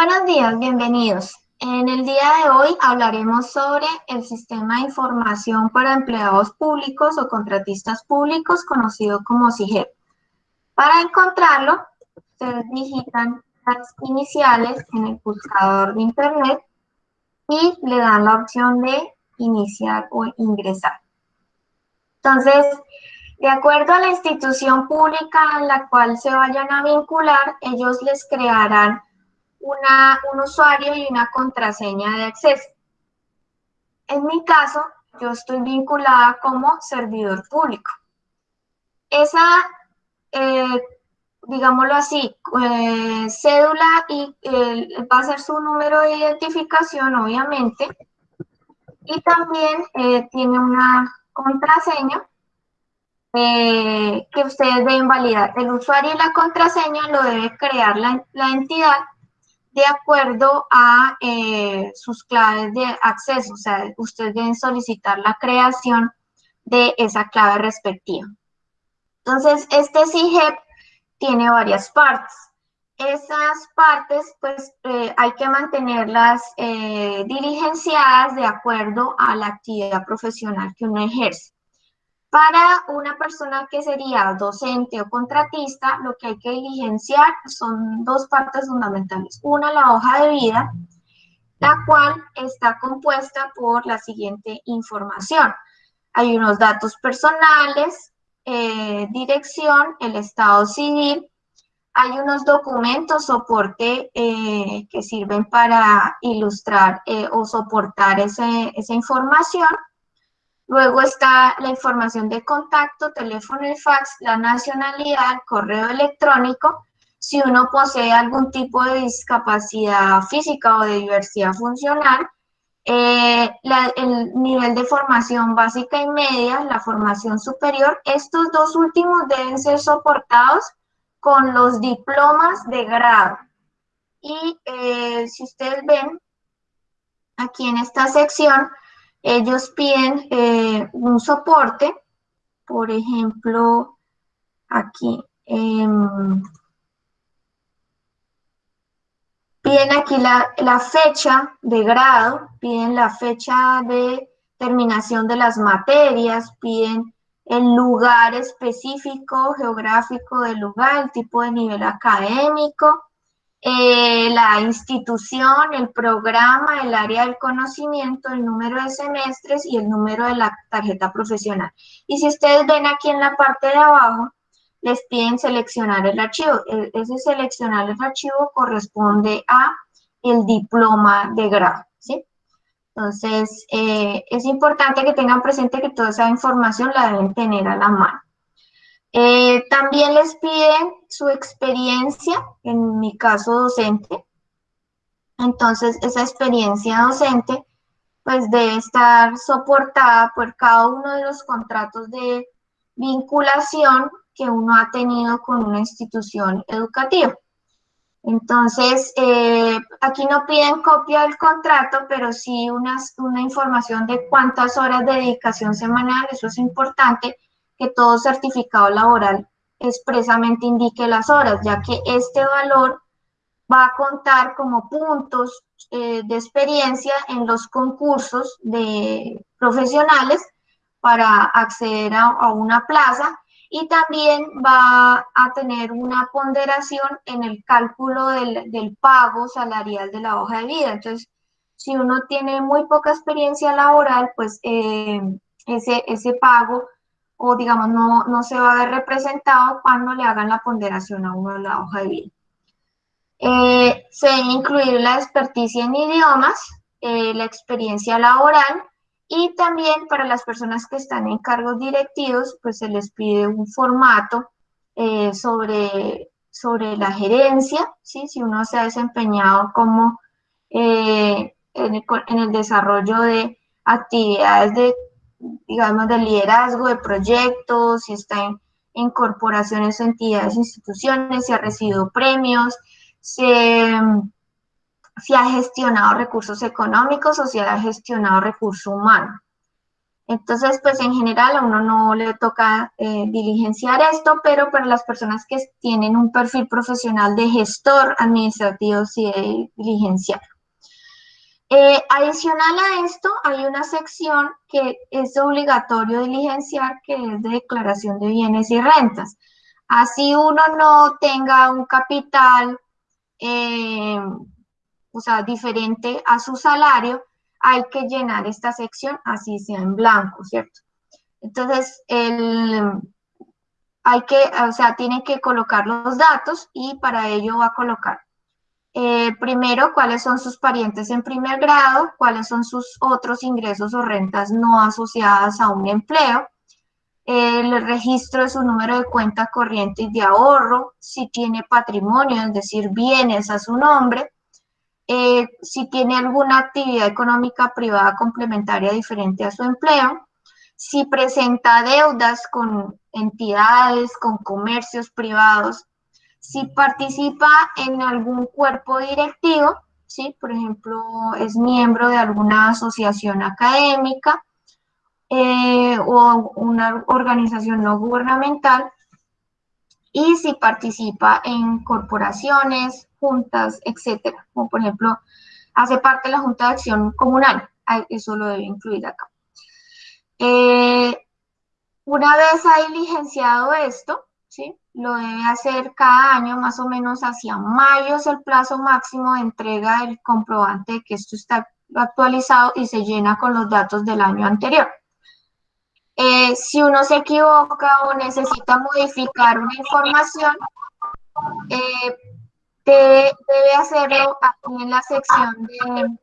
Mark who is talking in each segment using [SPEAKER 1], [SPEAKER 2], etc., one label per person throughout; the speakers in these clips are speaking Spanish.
[SPEAKER 1] Buenos días, bienvenidos. En el día de hoy hablaremos sobre el sistema de información para empleados públicos o contratistas públicos, conocido como SIGEP. Para encontrarlo, ustedes digitan las iniciales en el buscador de Internet y le dan la opción de iniciar o ingresar. Entonces, de acuerdo a la institución pública en la cual se vayan a vincular, ellos les crearán una, un usuario y una contraseña de acceso. En mi caso, yo estoy vinculada como servidor público. Esa, eh, digámoslo así, eh, cédula y va a ser su número de identificación, obviamente, y también eh, tiene una contraseña que ustedes deben validar. El usuario y la contraseña lo debe crear la, la entidad de acuerdo a eh, sus claves de acceso. O sea, ustedes deben solicitar la creación de esa clave respectiva. Entonces, este CIGEP tiene varias partes. Esas partes, pues, eh, hay que mantenerlas eh, diligenciadas de acuerdo a la actividad profesional que uno ejerce. Para una persona que sería docente o contratista, lo que hay que diligenciar son dos partes fundamentales. Una, la hoja de vida, la cual está compuesta por la siguiente información. Hay unos datos personales, eh, dirección, el estado civil, hay unos documentos soporte eh, que sirven para ilustrar eh, o soportar esa información Luego está la información de contacto, teléfono y fax, la nacionalidad, correo electrónico, si uno posee algún tipo de discapacidad física o de diversidad funcional, eh, el nivel de formación básica y media, la formación superior, estos dos últimos deben ser soportados con los diplomas de grado. Y eh, si ustedes ven, aquí en esta sección, ellos piden eh, un soporte, por ejemplo, aquí, em, piden aquí la, la, fecha de grado, piden la fecha de terminación de las materias, piden el lugar específico, geográfico del lugar, el tipo de nivel académico, eh, la institución, el programa, el área del conocimiento, el número de semestres y el número de la tarjeta profesional. Y si ustedes ven aquí en la parte de abajo, les piden seleccionar el archivo. E, ese seleccionar el archivo corresponde a el diploma de grado, ¿sí? Entonces, eh, es importante que tengan presente que toda esa información la deben tener a la mano. Eh, también les piden su experiencia, en mi caso docente. Entonces, esa experiencia docente pues debe estar soportada por cada uno de los contratos de vinculación que uno ha tenido con una institución educativa. Entonces, eh, aquí no piden copia del contrato, pero sí una, una información de cuántas horas de dedicación semanal, eso es importante, que todo certificado laboral expresamente indique las horas, ya que este valor va a contar como puntos eh, de experiencia en los concursos de profesionales para acceder a, una plaza y también va a tener una ponderación en el cálculo del, pago salarial de la hoja de vida. Entonces, si uno tiene muy poca experiencia laboral, pues eh, ese, ese pago o digamos no, no se va a ver representado cuando le hagan la ponderación a uno de la hoja de vida. Eh, se debe incluir la experticia en idiomas, eh, la experiencia laboral y también para las personas que están en cargos directivos, pues se les pide un formato eh, sobre, sobre la gerencia, ¿sí? si uno se ha desempeñado como en el desarrollo de actividades de digamos, de liderazgo de proyectos, si está en, corporaciones, entidades, instituciones, si ha recibido premios, si, ha gestionado recursos económicos o si ha gestionado recurso humano. Entonces, pues en general a uno no le toca eh, diligenciar esto, pero para las personas que tienen un perfil profesional de gestor administrativo sí diligenciar. Eh, adicional a esto, hay una sección que es obligatorio diligenciar, que es de declaración de bienes y rentas. Así uno no tenga un capital, eh, o sea, diferente a su salario, hay que llenar esta sección así sea en blanco, ¿cierto? Entonces, hay que, o sea, tiene que colocar los datos y para ello va a colocar eh, primero, cuáles son sus parientes en primer grado, cuáles son sus otros ingresos o rentas no asociadas a un empleo, el registro de su número de cuenta corriente y de ahorro, si tiene patrimonio, es decir, bienes a su nombre, eh, si tiene alguna actividad económica privada complementaria diferente a su empleo, si presenta deudas con entidades, con comercios privados, si participa en algún cuerpo directivo, ¿sí? por ejemplo, es miembro de alguna asociación académica eh, o una organización no gubernamental, y si participa en corporaciones, juntas, etcétera, como por ejemplo, hace parte de la Junta de Acción Comunal, eso lo debe incluir acá. Eh, una vez ha diligenciado esto, ¿sí? lo debe hacer cada año, más o menos hacia mayo es el plazo máximo de entrega del comprobante de que esto está actualizado y se llena con los datos del año anterior. Eh, si uno se equivoca o necesita modificar una información, eh, debe, hacerlo aquí en la sección de...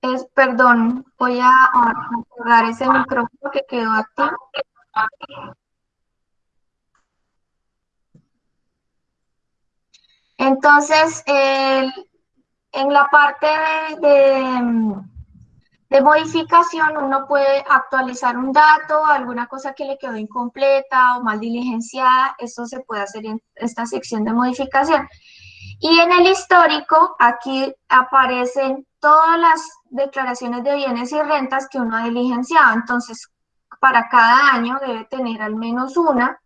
[SPEAKER 1] Es, perdón, voy a apagar ese micrófono que quedó activo. Entonces, en la parte de, de, modificación, uno puede actualizar un dato, alguna cosa que le quedó incompleta o mal diligenciada, eso se puede hacer en esta sección de modificación. Y en el histórico, aquí aparecen todas las declaraciones de bienes y rentas que uno ha diligenciado. Entonces, para cada año debe tener al menos una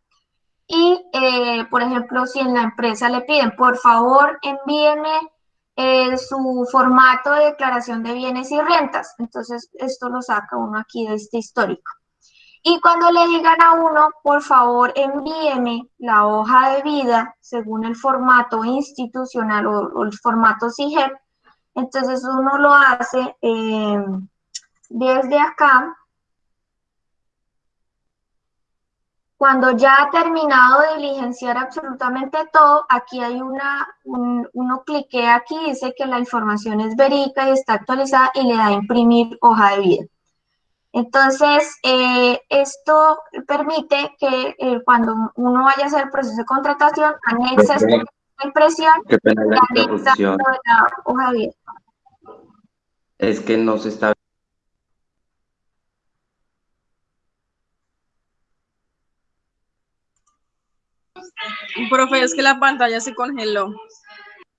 [SPEAKER 1] y, eh, por ejemplo, si en la empresa le piden, por favor, envíeme eh, su formato de declaración de bienes y rentas. Entonces, esto lo saca uno aquí de este histórico. Y cuando le digan a uno, por favor, envíeme la hoja de vida según el formato institucional o, el formato CIGEP, entonces uno lo hace eh, desde acá Cuando ya ha terminado de diligenciar absolutamente todo, aquí hay una, uno cliquea aquí, dice que la información es verídica y está actualizada y le da a imprimir hoja de vida. Entonces, eh, esto permite que eh, cuando uno vaya a hacer el proceso de contratación, anexa esta impresión y anexa la hoja de vida.
[SPEAKER 2] Es que no se está
[SPEAKER 3] Profe, es que la pantalla se congeló.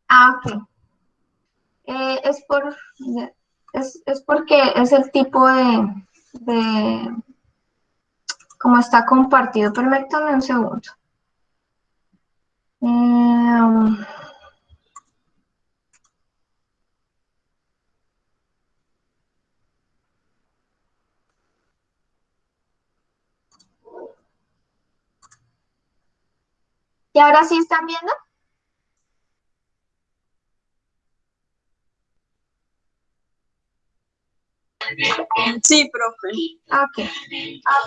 [SPEAKER 1] Ah, ok. Eh, es, por, es, porque es el tipo de, de como está compartido. Permítanme un segundo. Eh, ¿Y ahora sí están viendo?
[SPEAKER 3] Sí, profe.
[SPEAKER 1] Ok.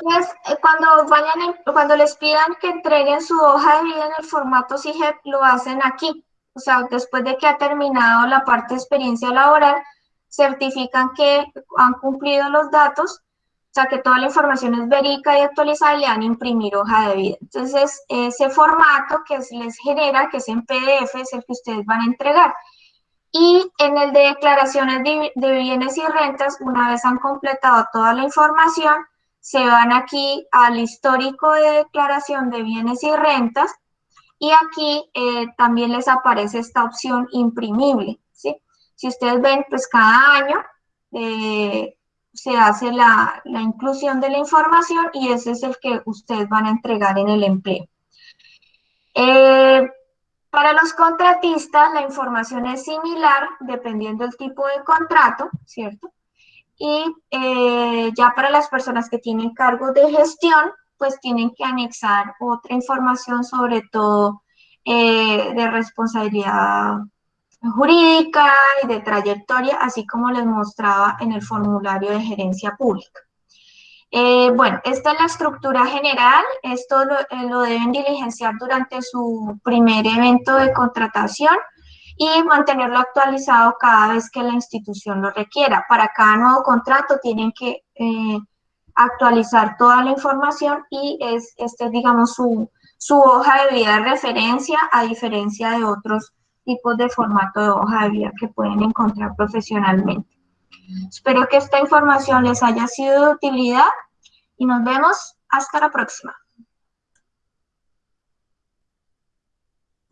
[SPEAKER 1] Pues, cuando, vayan cuando les pidan que entreguen su hoja de vida en el formato CIGEP, lo hacen aquí. O sea, después de que ha terminado la parte de experiencia laboral, certifican que han cumplido los datos sea, que toda la información es verídica y actualizada y le dan imprimir hoja de vida. Entonces, ese formato que les genera, que es en PDF, es el que ustedes van a entregar. Y en el de declaraciones de, bienes y rentas, una vez han completado toda la información, se van aquí al histórico de declaración de bienes y rentas y aquí eh, también les aparece esta opción imprimible. ¿sí? Si ustedes ven, pues cada año eh, se hace la, inclusión de la información y ese es el que ustedes van a entregar en el empleo. Eh, para los contratistas, la información es similar dependiendo del tipo de contrato, ¿cierto? Y eh, ya para las personas que tienen cargo de gestión, pues tienen que anexar otra información, sobre todo eh, de responsabilidad jurídica y de trayectoria, así como les mostraba en el formulario de gerencia pública. Eh, bueno, esta es la estructura general, esto lo, eh, lo, deben diligenciar durante su primer evento de contratación y mantenerlo actualizado cada vez que la institución lo requiera. Para cada nuevo contrato tienen que eh, actualizar toda la información y es, este digamos, su, su hoja de vida de referencia a diferencia de otros tipos de formato de hoja de vida que pueden encontrar profesionalmente. Espero que esta información les haya sido de utilidad y nos vemos hasta la próxima.